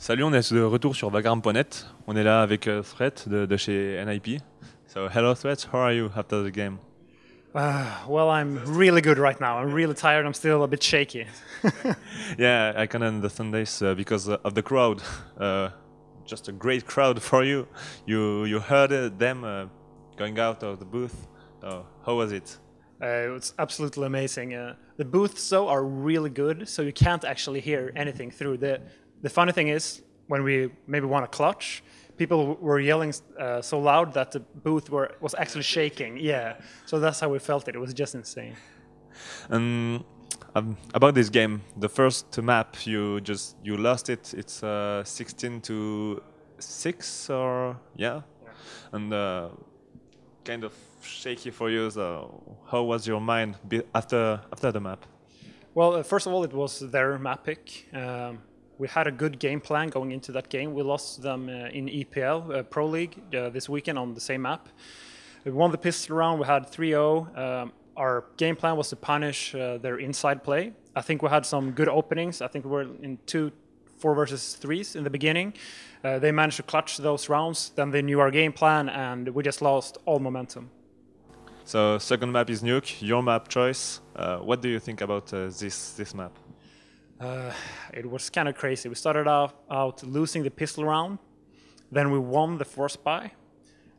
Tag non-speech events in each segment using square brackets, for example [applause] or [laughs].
Salut, on est de retour sur Vakarm.net. On est là avec euh, Threat de, de chez NIP. So, hello Threat, how are you after the game? Uh, well, I'm really good right now. I'm really tired. I'm still a bit shaky. [laughs] Yeah, I can understand this uh, because uh, of the crowd. Uh, just a great crowd for you. You you heard uh, them uh, going out of the booth. How was it? Uh, it's absolutely amazing. Uh, the booths, though, are really good, so you can't actually hear anything through. The The funny thing is, when we maybe won a clutch, people were yelling uh, so loud that the booth were, was actually shaking. Yeah, so that's how we felt it. It was just insane. And um, about this game, the first map you just you lost it. It's uh, 16 to six or yeah, and uh, kind of shaky for you. So how was your mind after after the map? Well, uh, first of all, it was their map pick. Um, we had a good game plan going into that game. We lost them uh, in EPL uh, Pro League uh, this weekend on the same map. We won the pistol round. We had 3-0. Um, our game plan was to punish their inside play. I think we had some good openings. I think we were in two four versus threes in the beginning. Uh, they managed to clutch those rounds. Then they knew our game plan, and we just lost all momentum. So second map is Nuke, your map choice. Uh, what do you think about uh, this this map? Uh, it was kind of crazy. We started off out losing the pistol round, then we won the force buy,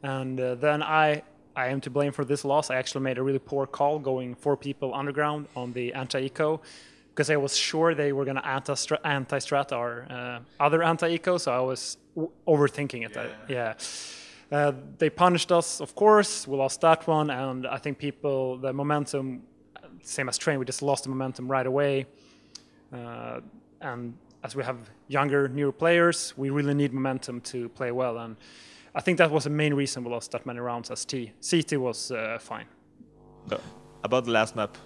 and uh, then I I am to blame for this loss. I actually made a really poor call going four people underground on the anti-eco because I was sure they were going to anti-strat, anti-strat our uh, other anti-eco, so I was w- overthinking it. Yeah. Uh, they punished us, of course. We lost that one, and I think people, the momentum, same as train, we just lost the momentum right away. Uh, and as we have younger, newer players, we really need momentum to play well. And I think that was the main reason we lost that many rounds as T. CT was uh, fine. About the last map,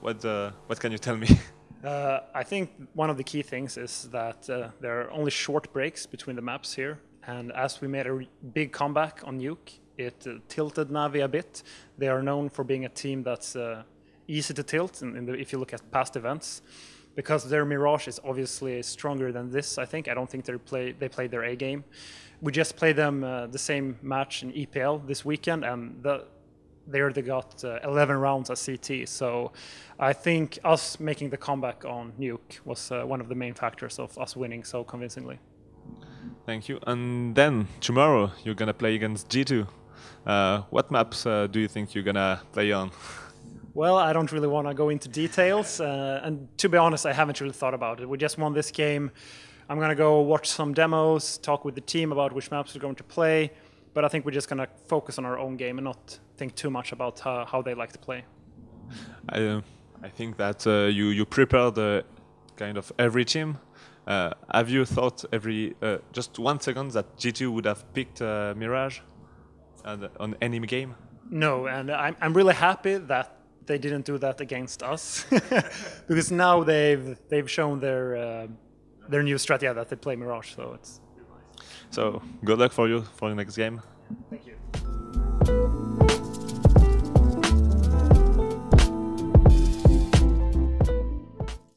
what uh, what can you tell me? [laughs] Uh, I think one of the key things is that uh, there are only short breaks between the maps here. And as we made a big comeback on Nuke, it uh, tilted Navi a bit. They are known for being a team that's uh, easy to tilt in, in the, if you look at past events. Because their Mirage is obviously stronger than this, I think. I don't think they play they played their A game. We just played them uh, the same match in EPL this weekend, and the, they got uh, 11 rounds at CT. So I think us making the comeback on Nuke was uh, one of the main factors of us winning so convincingly. Thank you. And then tomorrow you're gonna play against G2. Uh, what maps uh, do you think you're gonna play on? [laughs] Well, I don't really want to go into details, uh, and to be honest, I haven't really thought about it. We just won this game. I'm gonna go watch some demos, talk with the team about which maps we're going to play, but I think we're just gonna focus on our own game and not think too much about how, how they like to play. I, uh, I think that uh, you you prepared uh, kind of every team. Uh, have you thought every uh, just one second that G2 would have picked uh, Mirage and, on any game? No, and I'm, I'm really happy that they didn't do that against us [laughs] because now they've they've shown their uh, their new strategy that they play Mirage. So it's So good luck for you for the next game. thank you.